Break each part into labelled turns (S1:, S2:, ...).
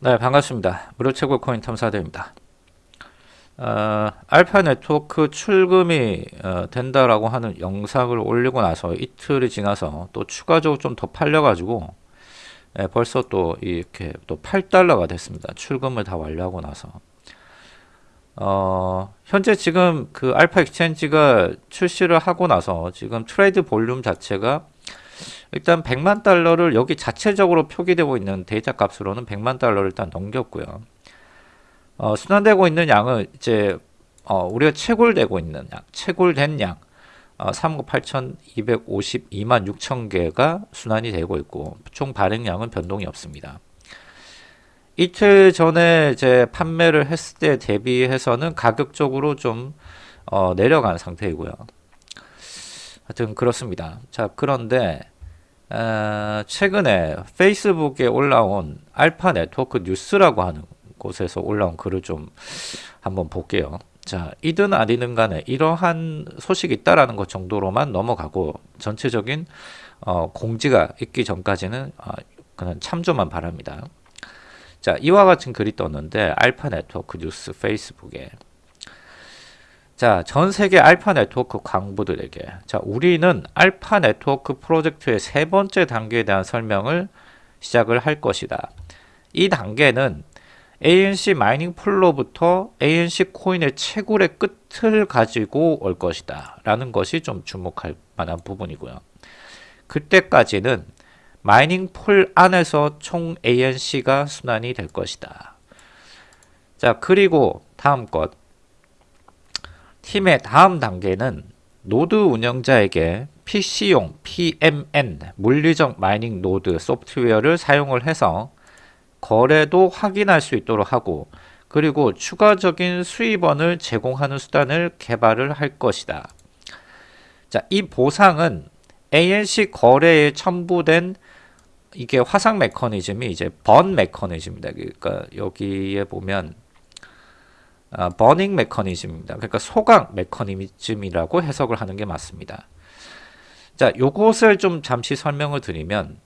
S1: 네 반갑습니다. 무료 채굴 코인 탐사대입니다. 어, Alpha Network 출금이 어, 된다라고 하는 영상을 올리고 나서 이틀이 지나서 또 추가적으로 좀 더 팔려 가지고 예, 벌써 또 이렇게 또 8달러가 됐습니다. 출금을 다 완료하고 나서. 어, 현재 지금 그 Alpha Exchange가 출시를 하고 나서 지금 trade volume 자체가 일단 100만 달러를 여기 자체적으로 표기되고 있는 데이터 값으로는 100만 달러를 일단 넘겼고요. 어, 순환되고 있는 양은 이제 어, 우리가 채굴되고 있는 양, 채굴된 양 어, 3억 8,252만 6천 개가 순환이 되고 있고 총 발행량은 변동이 없습니다. 이틀 전에 이제 판매를 했을 때 대비해서는 가격적으로 좀 어, 내려간 상태이고요. 하여튼 그렇습니다. 자 그런데 어, 최근에 페이스북에 올라온 알파 네트워크 뉴스라고 하는 곳에서 올라온 글을 좀 한번 볼게요. 자, 이든 아니든 간에 이러한 소식이 있다라는 것 정도로만 넘어가고 전체적인 어, 공지가 있기 전까지는 어, 그냥 참조만 바랍니다. 자, 이와 같은 글이 떴는데 알파 네트워크 뉴스 페이스북에 자, 전 세계 Alpha Network 광부들에게 자, 우리는 Alpha Network 프로젝트의 세 번째 단계에 대한 설명을 시작을 할 것이다. 이 단계는 ANC mining pool로부터 ANC 코인의 채굴의 끝을 가지고 올 것이다. 라는 것이 좀 주목할 만한 부분이고요. 그때까지는 mining pool 안에서 총 ANC가 순환이 될 것이다. 자, 그리고 다음 것. 팀의 다음 단계는 노드 운영자에게 PC용 PMN 물리적 mining 노드 소프트웨어를 사용을 해서 거래도 확인할 수 있도록 하고 그리고 추가적인 수입원을 제공하는 수단을 개발을 할 것이다. 자, 이 보상은 ANC 거래에 첨부된 이게 화상 메커니즘이 이제 burn 메커니즘입니다. 그러니까 여기에 보면 아, burning 메커니즘입니다. 그러니까 소각 메커니즘이라고 해석을 하는 게 맞습니다. 자, 요것을 좀 잠시 설명을 드리면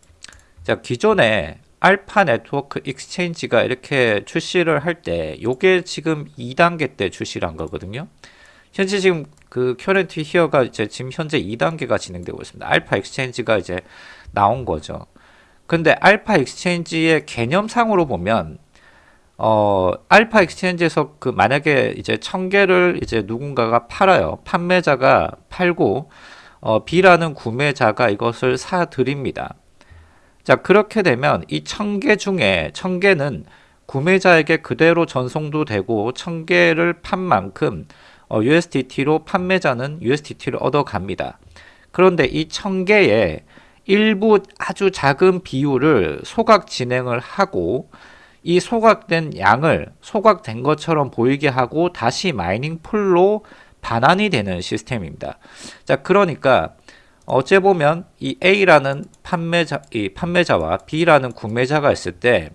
S1: 자, 기존에 Alpha Network Exchange가 이렇게 출시를 할 때 요게 지금 2단계 때 출시를 한 거거든요. 현재 지금 그 current here가 이제 지금 현재 2단계가 진행되고 있습니다. Alpha Exchange가 이제 나온 거죠. 근데 Alpha Exchange의 개념상으로 보면 어, Alpha Exchange에서 그 만약에 이제 천 개를 이제 누군가가 팔아요. 판매자가 팔고 어, B라는 구매자가 이것을 사 드립니다. 자, 그렇게 되면 이 천 개 중에 천 개는 구매자에게 그대로 전송도 되고 천 개를 판 만큼 어, USDT로 판매자는 USDT를 얻어 갑니다. 그런데 이 천 개의 일부 아주 작은 비율을 소각 진행을 하고 이 소각된 양을 소각된 것처럼 보이게 하고 다시 mining pool로 반환이 되는 시스템입니다. 자, 그러니까 어째 보면 이 A라는 판매자, 이 판매자와 B라는 구매자가 있을 때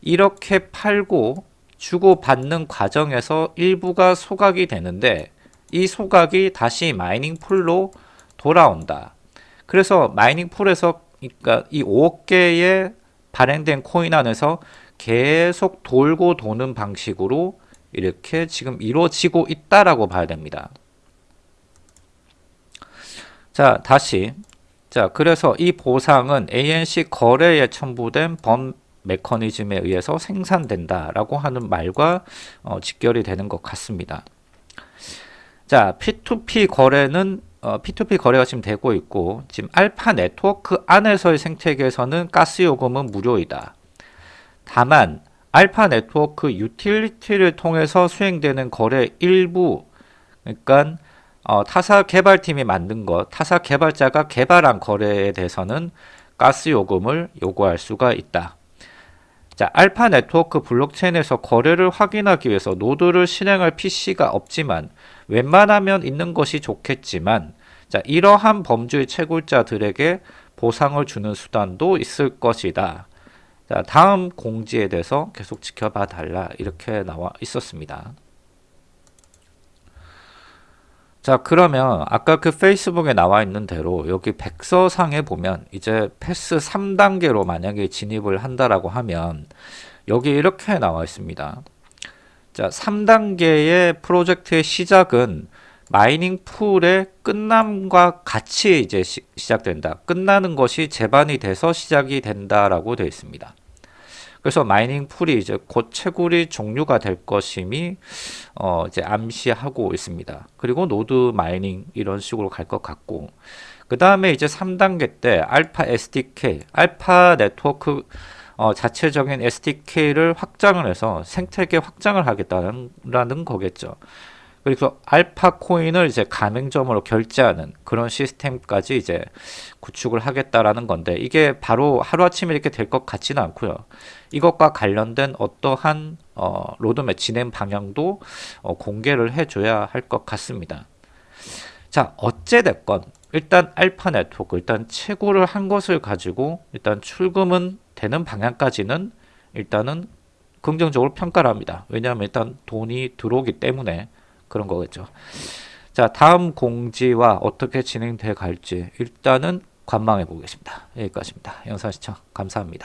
S1: 이렇게 팔고 주고받는 과정에서 일부가 소각이 되는데 이 소각이 다시 mining pool로 돌아온다. 그래서 mining pool에서 그러니까 이 5억 개의 발행된 코인 안에서 계속 돌고 도는 방식으로 이렇게 지금 이루어지고 있다라고 봐야 됩니다. 자, 다시. 자, 그래서 이 보상은 ANC 거래에 첨부된 범 메커니즘에 의해서 생산된다라고 하는 말과 어, 직결이 되는 것 같습니다. 자, P2P 거래는 어, P2P 거래가 지금 되고 있고 지금 알파 네트워크 안에서의 생태계에서는 가스 요금은 무료이다. 다만 알파 네트워크 유틸리티를 통해서 수행되는 거래 일부 그러니까 어, 타사 개발팀이 만든 것, 타사 개발자가 개발한 거래에 대해서는 가스 요금을 요구할 수가 있다. 자, 알파 네트워크 블록체인에서 거래를 확인하기 위해서 노드를 실행할 PC가 없지만 웬만하면 있는 것이 좋겠지만 자, 이러한 범주의 채굴자들에게 보상을 주는 수단도 있을 것이다. 자, 다음 공지에 대해서 계속 지켜봐 달라 이렇게 나와 있었습니다. 자 그러면 아까 그 페이스북에 나와 있는 대로 여기 백서상에 보면 이제 phase 3단계로 만약에 진입을 한다라고 하면 여기 이렇게 나와 있습니다. 자, 3단계의 프로젝트의 시작은 mining pool의 끝남과 같이 이제 시, 작된다 끝나는 것이 재반이 돼서 시작이 된다라고 되어 있습니다. 그래서 mining pool이 이제 곧 채굴이 종료가 될 것임이 어 이제 암시하고 있습니다. 그리고 노드 mining 이런 식으로 갈 것 같고 그 다음에 이제 3단계 때 알파 SDK, 알파 네트워크 어, 자체적인 SDK를 확장을 해서 생태계 확장을 하겠다는 거겠죠. 그래서 알파 코인을 이제 가맹점으로 결제하는 그런 시스템까지 이제 구축을 하겠다라는 건데 이게 바로 하루아침에 이렇게 될 것 같지는 않고요. 이것과 관련된 어떠한 어, 로드맵 진행 방향도 어, 공개를 해줘야 할 것 같습니다. 자 어찌됐건 일단 알파 네트워크 일단 채굴을 한 것을 가지고 일단 출금은 되는 방향까지는 일단은 긍정적으로 평가를 합니다. 왜냐하면 일단 돈이 들어오기 때문에 그런 거겠죠. 자, 다음 공지와 어떻게 진행돼 갈지 일단은 관망해 보겠습니다. 여기까지입니다. 영상 시청 감사합니다.